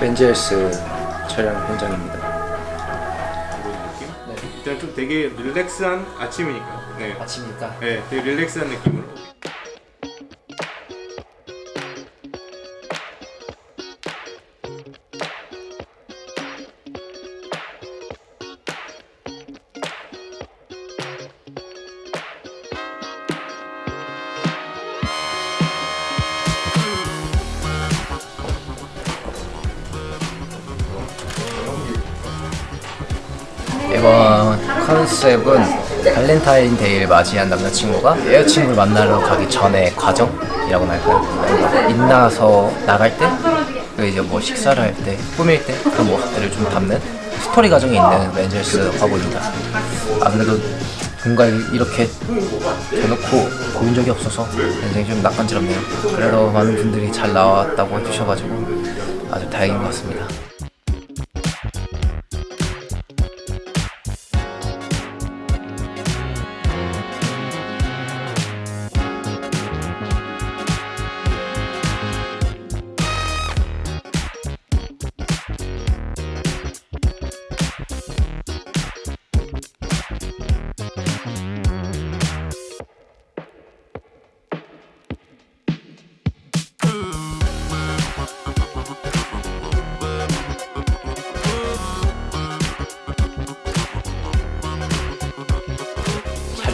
벤젤스 촬영 현장입니다. 느낌? 일단 좀 되게 릴렉스한 아침이니까. 네. 아침이니까 네, 되게 릴렉스한 느낌으로. 이번 컨셉은 발렌타인데이를 맞이한 남자친구가 여자친구를 만나러 가기 전에 과정이라고 할까요? 인나서 나갈 때, 그리고 이제 뭐 식사를 할 때, 꾸밀 때 그런 모습들을 좀 담는 스토리 과정이 있는 Men's Health 화보입니다. 아무래도 뭔가 이렇게 대놓고 보인 적이 없어서 굉장히 좀 낯간지럽네요. 그래도 많은 분들이 잘 나왔다고 해주셔가지고 아주 다행인 것 같습니다.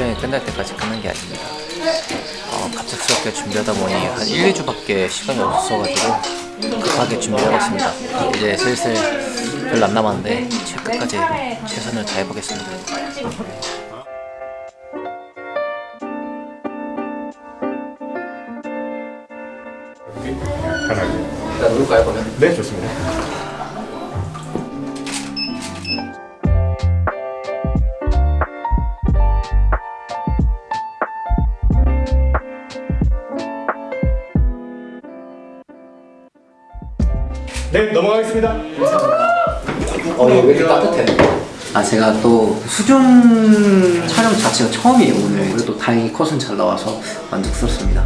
촬영이 끝날 때까지 끝난 게 아닙니다. 어, 갑작스럽게 준비하다 보니 한 1, 2주밖에 시간이 없어가지고 급하게 준비해봤습니다. 이제 슬슬 별로 안 남았는데 제 끝까지 최선을 다해보겠습니다. 일단 누굴까요 그러면? 네, 좋습니다. 네, 넘어가겠습니다. 어, 이거 왜 이렇게 따뜻해? 아, 제가 또 수중 촬영 자체가 처음이에요, 오늘. 그래도 다행히 컷은 잘 나와서 만족스럽습니다.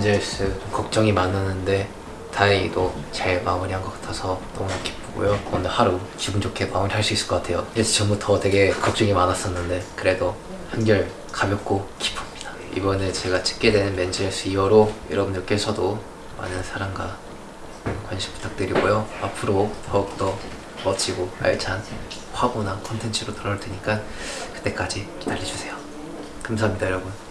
좀 걱정이 많았는데 다행히도 잘 마무리한 것 같아서 너무 기쁘고요. 오늘 하루 기분 좋게 마무리할 수 있을 것 같아요. 예전 전부터 되게 걱정이 많았었는데 그래도 한결 가볍고 기쁩니다. 이번에 제가 찍게 되는 멘젤스 이후로 여러분들께서도 많은 사랑과 관심 부탁드리고요. 앞으로 더욱더 멋지고 알찬 화보나 콘텐츠로 돌아올 테니까 그때까지 기다려주세요. 감사합니다 여러분